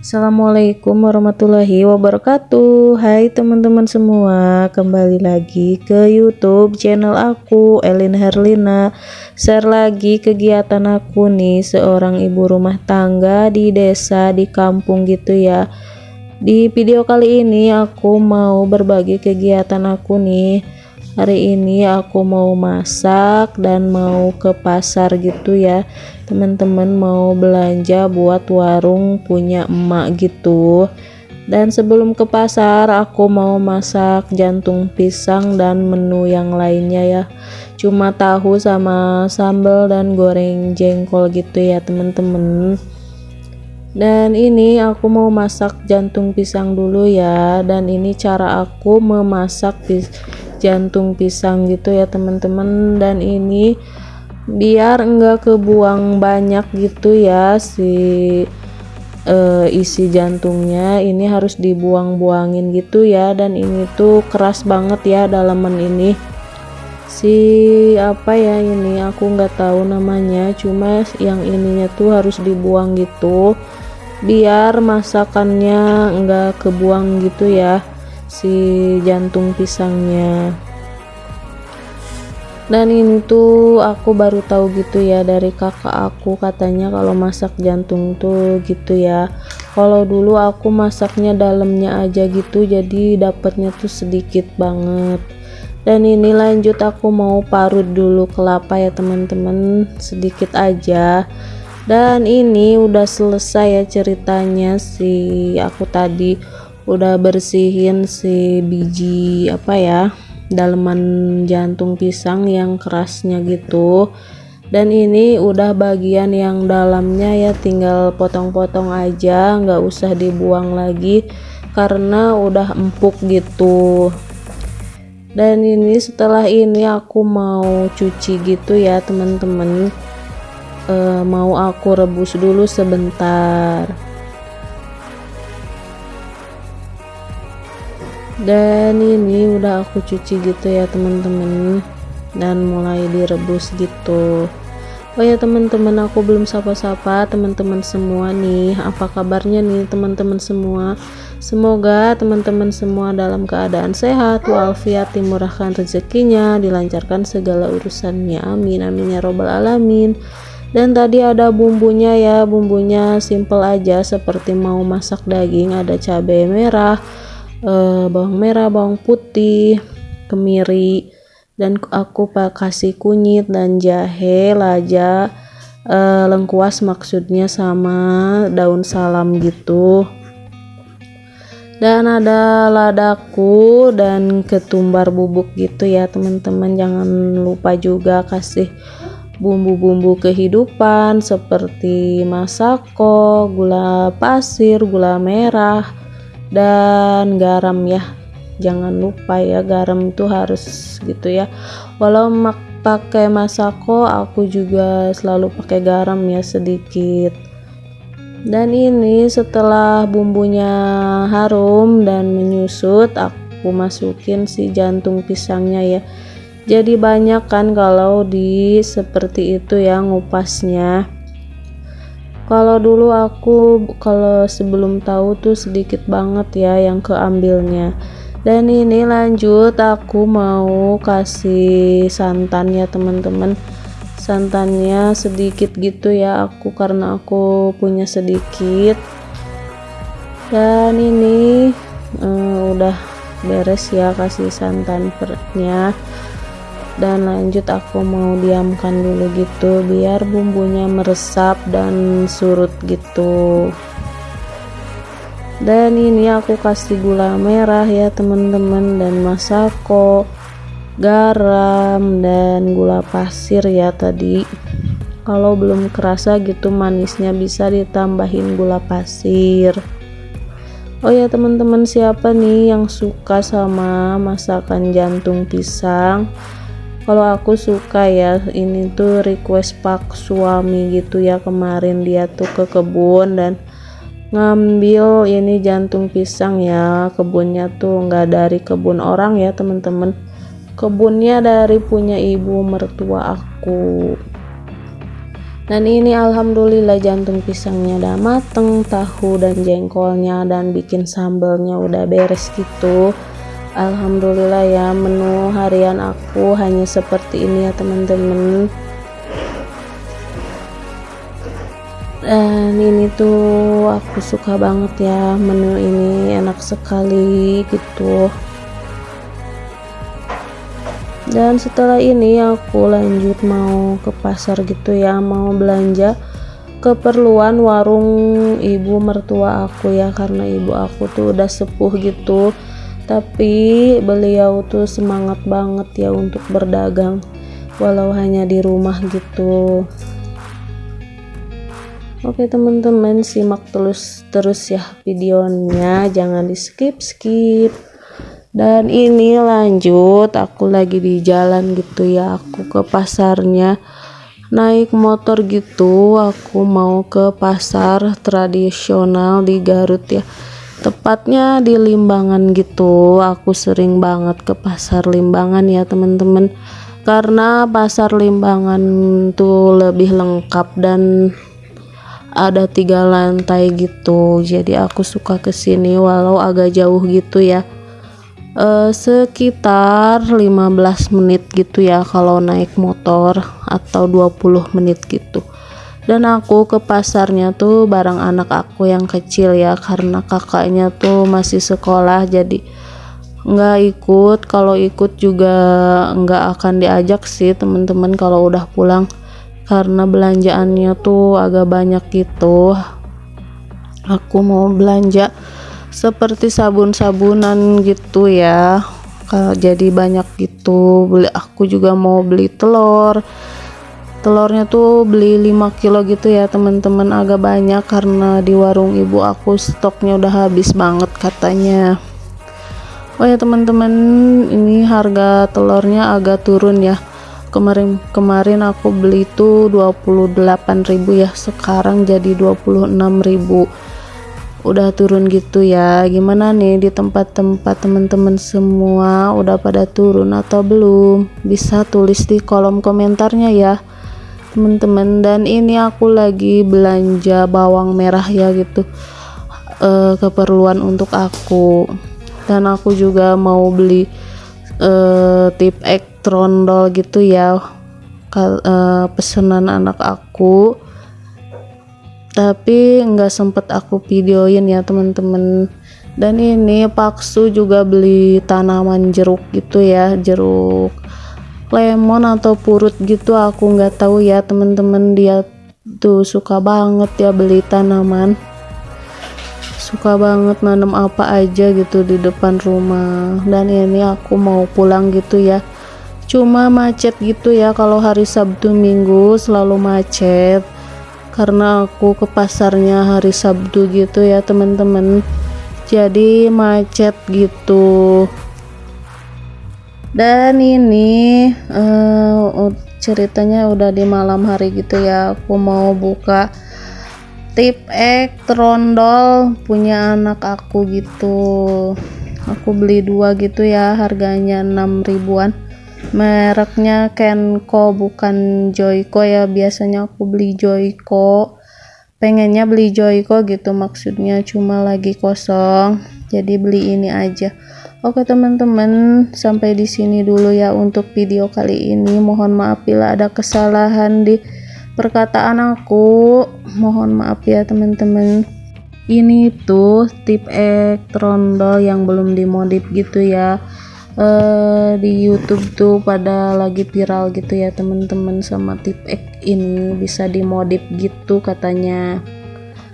Assalamualaikum warahmatullahi wabarakatuh. Hai teman-teman semua Kembali lagi ke youtube channel aku Elin Herlina. Share lagi kegiatan aku nih Seorang ibu rumah tangga di desa di kampung gitu ya. Di video kali ini aku mau berbagi kegiatan aku nih Hari ini aku mau masak dan mau ke pasar gitu ya. Teman-teman mau belanja buat warung punya emak gitu. Dan sebelum ke pasar aku mau masak jantung pisang dan menu yang lainnya ya. Cuma tahu sama sambal dan goreng jengkol gitu ya teman-teman. Dan ini aku mau masak jantung pisang dulu ya. Dan ini cara aku memasak pis jantung pisang gitu ya teman-teman. Dan ini biar enggak kebuang banyak gitu ya si uh, isi jantungnya. Ini harus dibuang-buangin gitu ya. Dan ini tuh keras banget ya dalaman ini. Si apa ya ini aku nggak tahu namanya. Cuma yang ininya tuh harus dibuang gitu. Biar masakannya enggak kebuang gitu ya si jantung pisangnya. Dan ini tuh aku baru tahu gitu ya dari kakak aku katanya kalau masak jantung tuh gitu ya. Kalau dulu aku masaknya dalamnya aja gitu jadi dapatnya tuh sedikit banget. Dan ini lanjut aku mau parut dulu kelapa ya teman-teman. Sedikit aja. Dan ini udah selesai ya ceritanya si aku tadi udah bersihin si biji apa ya daleman jantung pisang yang kerasnya gitu. Dan ini udah bagian yang dalamnya ya tinggal potong-potong aja nggak usah dibuang lagi karena udah empuk gitu. Dan ini setelah ini aku mau cuci gitu ya teman-teman. E, mau aku rebus dulu sebentar dan ini udah aku cuci gitu ya teman-teman. Dan mulai direbus gitu. Oh ya teman-teman aku belum sapa-sapa teman-teman semua nih. Apa kabarnya nih teman-teman semua? Semoga teman-teman semua dalam keadaan sehat walafiat dimurahkan rezekinya dilancarkan segala urusannya. Amin amin ya robbal alamin. Dan tadi ada bumbunya ya bumbunya simple aja seperti mau masak daging ada cabai merah uh, bawang merah bawang putih kemiri dan aku kasih kunyit dan jahe laja uh, lengkuas maksudnya sama daun salam gitu. Dan ada ladaku dan ketumbar bubuk gitu ya teman-teman. Jangan lupa juga kasih bumbu-bumbu kehidupan seperti masako, gula pasir, gula merah, dan garam ya. Jangan lupa ya garam itu harus gitu ya. Walau pakai masako aku juga selalu pakai garam ya sedikit. Dan ini setelah bumbunya harum dan menyusut aku masukin si jantung pisangnya ya. Jadi banyak kan kalau di seperti itu ya ngupasnya kalau dulu aku kalau sebelum tahu tuh sedikit banget ya yang keambilnya. Dan ini lanjut aku mau kasih santan ya teman-teman. Santannya sedikit gitu ya aku karena aku punya sedikit. Dan ini uh, udah beres ya kasih santan perutnya dan lanjut aku mau diamkan dulu gitu biar bumbunya meresap dan surut gitu. Dan ini aku kasih gula merah ya teman-teman. Dan masako garam dan gula pasir ya tadi. Kalau belum kerasa gitu manisnya bisa ditambahin gula pasir. Oh ya teman-teman siapa nih yang suka sama masakan jantung pisang kalau aku suka ya ini tuh request pak suami gitu ya kemarin dia tuh ke kebun dan ngambil ini jantung pisang ya. Kebunnya tuh nggak dari kebun orang ya teman-teman. Kebunnya dari punya ibu mertua aku. Dan ini alhamdulillah jantung pisangnya udah mateng tahu dan jengkolnya dan bikin sambelnya udah beres gitu Alhamdulillah ya menu harian aku hanya seperti ini ya teman-teman. Dan ini tuh aku suka banget ya menu ini enak sekali gitu. Dan setelah ini aku lanjut mau ke pasar gitu ya mau belanja keperluan warung ibu mertua aku ya karena ibu aku tuh udah sepuh gitu tapi beliau tuh semangat banget ya untuk berdagang walau hanya di rumah gitu. Oke teman-teman simak terus terus ya videonya. Jangan di skip skip dan ini lanjut aku lagi di jalan gitu ya. Aku ke pasarnya. Naik motor gitu aku mau ke pasar tradisional di Garut ya tepatnya di Limbangan gitu aku sering banget ke pasar Limbangan ya teman-teman. Karena pasar Limbangan tuh lebih lengkap dan ada tiga lantai gitu. Jadi aku suka ke sini walau agak jauh gitu ya. Uh, sekitar 15 menit gitu ya kalau naik motor atau 20 menit gitu dan aku ke pasarnya tuh bareng anak aku yang kecil ya karena kakaknya tuh masih sekolah jadi nggak ikut. Kalau ikut juga nggak akan diajak sih teman-teman kalau udah pulang karena belanjaannya tuh agak banyak gitu. Aku mau belanja seperti sabun-sabunan gitu ya kalau jadi banyak gitu. Beli aku juga mau beli telur telurnya tuh beli 5 kilo gitu ya teman-teman. Agak banyak karena di warung ibu aku stoknya udah habis banget katanya. Oh ya teman-teman ini harga telurnya agak turun ya. Kemarin kemarin aku beli tuh 28.000 ya sekarang jadi 26.000 udah turun gitu ya. Gimana nih di tempat-tempat teman-teman semua? Udah pada turun atau belum? Bisa tulis di kolom komentarnya ya teman-teman dan ini aku lagi belanja bawang merah ya gitu. E, keperluan untuk aku. Dan aku juga mau beli e, tip ek trondol gitu ya. E, pesanan anak aku. Tapi nggak sempet aku videoin ya teman-teman dan ini paksu juga beli tanaman jeruk gitu ya jeruk lemon atau purut gitu aku nggak tahu ya teman-teman dia tuh suka banget ya beli tanaman. Suka banget nanam apa aja gitu di depan rumah. Dan ini aku mau pulang gitu ya. Cuma macet gitu ya kalau hari Sabtu Minggu selalu macet. Karena aku ke pasarnya hari Sabtu gitu ya teman-teman jadi macet gitu dan ini uh, ceritanya udah di malam hari gitu ya. Aku mau buka tip ek trondol punya anak aku gitu. Aku beli dua gitu ya harganya 6 ribuan. Mereknya Kenko bukan Joyko ya. Biasanya aku beli Joyko. Pengennya beli Joyko gitu maksudnya cuma lagi kosong jadi beli ini aja. Oke teman-teman sampai di sini dulu ya untuk video kali ini. Mohon maaf bila ada kesalahan di perkataan aku. Mohon maaf ya teman-teman. Ini tuh tip ek trondol yang belum dimodif gitu ya. Uh, di YouTube tuh pada lagi viral gitu ya teman-teman sama tip X ini bisa dimodif gitu katanya.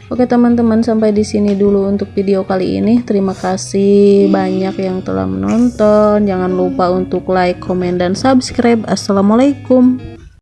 Oke teman-teman sampai di sini dulu untuk video kali ini. Terima kasih banyak yang telah menonton. Jangan lupa untuk like, komen dan subscribe. Assalamualaikum.